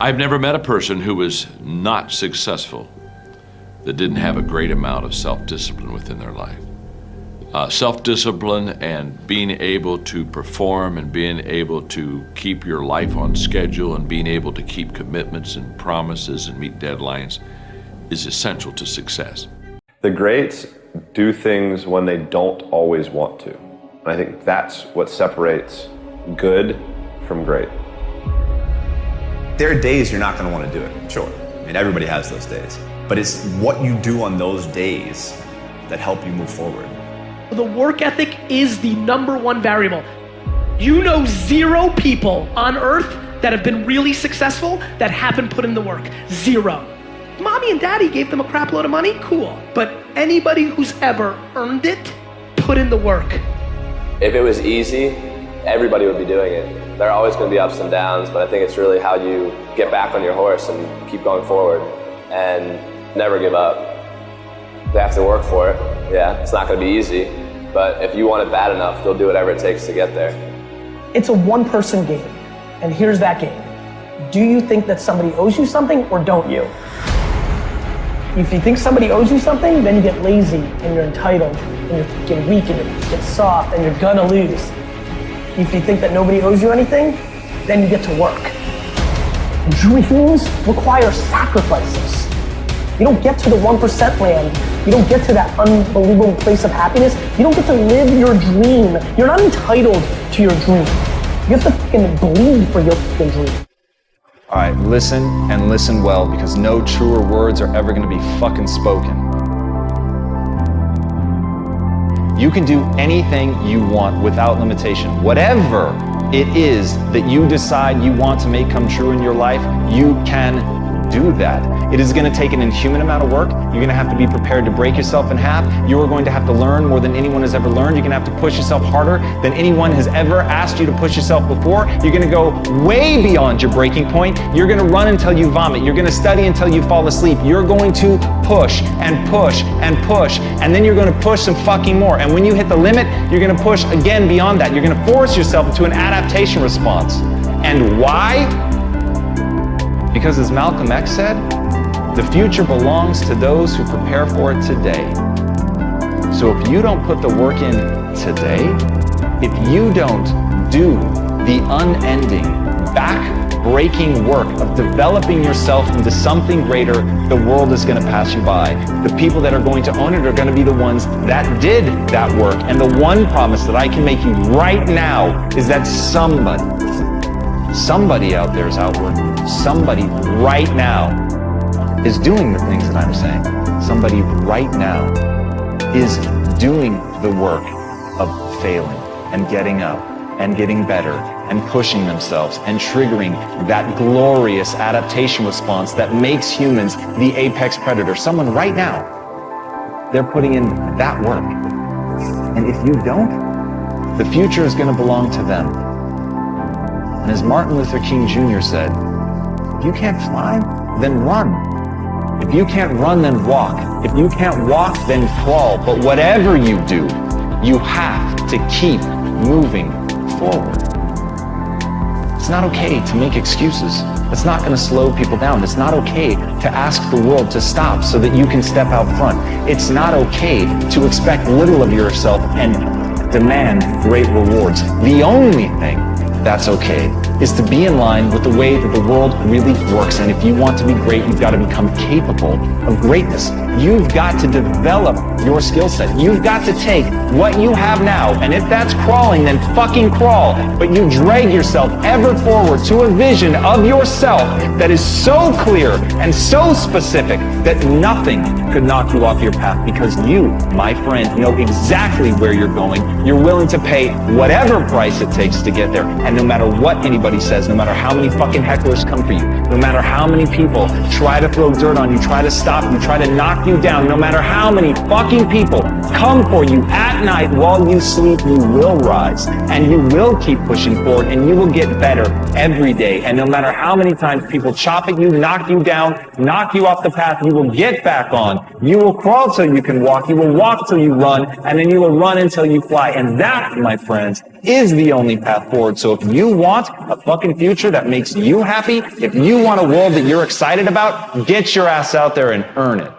I've never met a person who was not successful that didn't have a great amount of self-discipline within their life. Uh, self-discipline and being able to perform and being able to keep your life on schedule and being able to keep commitments and promises and meet deadlines is essential to success. The greats do things when they don't always want to. And I think that's what separates good from great. There are days you're not going to want to do it, sure. I mean, everybody has those days. But it's what you do on those days that help you move forward. The work ethic is the number one variable. You know zero people on earth that have been really successful that haven't put in the work. Zero. Mommy and daddy gave them a crap load of money, cool. But anybody who's ever earned it, put in the work. If it was easy, everybody would be doing it there are always going to be ups and downs, but I think it's really how you get back on your horse and keep going forward and never give up. They have to work for it. Yeah, it's not going to be easy, but if you want it bad enough, they'll do whatever it takes to get there. It's a one-person game, and here's that game. Do you think that somebody owes you something or don't you? If you think somebody owes you something, then you get lazy and you're entitled and you get weak and you get soft and you're gonna lose. If you think that nobody owes you anything, then you get to work. Dreams require sacrifices. You don't get to the 1% land. You don't get to that unbelievable place of happiness. You don't get to live your dream. You're not entitled to your dream. You have to fucking bleed for your fucking dream. All right, listen and listen well because no truer words are ever going to be fucking spoken. You can do anything you want without limitation. Whatever it is that you decide you want to make come true in your life, you can do that. It is going to take an inhuman amount of work. You're going to have to be prepared to break yourself in half. You are going to have to learn more than anyone has ever learned. You're going to have to push yourself harder than anyone has ever asked you to push yourself before. You're going to go way beyond your breaking point. You're going to run until you vomit. You're going to study until you fall asleep. You're going to push and push and push. And then you're going to push some fucking more. And when you hit the limit, you're going to push again beyond that. You're going to force yourself into an adaptation response. And why? Because as Malcolm X said, the future belongs to those who prepare for it today. So if you don't put the work in today, if you don't do the unending, back-breaking work of developing yourself into something greater, the world is going to pass you by. The people that are going to own it are going to be the ones that did that work. And the one promise that I can make you right now is that somebody, somebody out there is out working somebody right now is doing the things that I'm saying. Somebody right now is doing the work of failing and getting up and getting better and pushing themselves and triggering that glorious adaptation response that makes humans the apex predator. Someone right now, they're putting in that work. And if you don't, the future is going to belong to them. And as Martin Luther King Jr. said, if you can't fly, then run. If you can't run, then walk. If you can't walk, then crawl. But whatever you do, you have to keep moving forward. It's not okay to make excuses. It's not going to slow people down. It's not okay to ask the world to stop so that you can step out front. It's not okay to expect little of yourself and demand great rewards. The only thing that's okay is to be in line with the way that the world really works. And if you want to be great, you've got to become capable of greatness. You've got to develop your skill set. You've got to take what you have now, and if that's crawling, then fucking crawl. But you drag yourself ever forward to a vision of yourself that is so clear and so specific that nothing could knock you off your path because you, my friend, know exactly where you're going. You're willing to pay whatever price it takes to get there. And no matter what anybody says, no matter how many fucking hecklers come for you, no matter how many people try to throw dirt on you, try to stop you, try to knock you down, no matter how many fucking people come for you at at night while you sleep, you will rise and you will keep pushing forward and you will get better every day. And no matter how many times people chop at you, knock you down, knock you off the path, you will get back on. You will crawl till you can walk. You will walk till you run and then you will run until you fly. And that, my friends, is the only path forward. So if you want a fucking future that makes you happy, if you want a world that you're excited about, get your ass out there and earn it.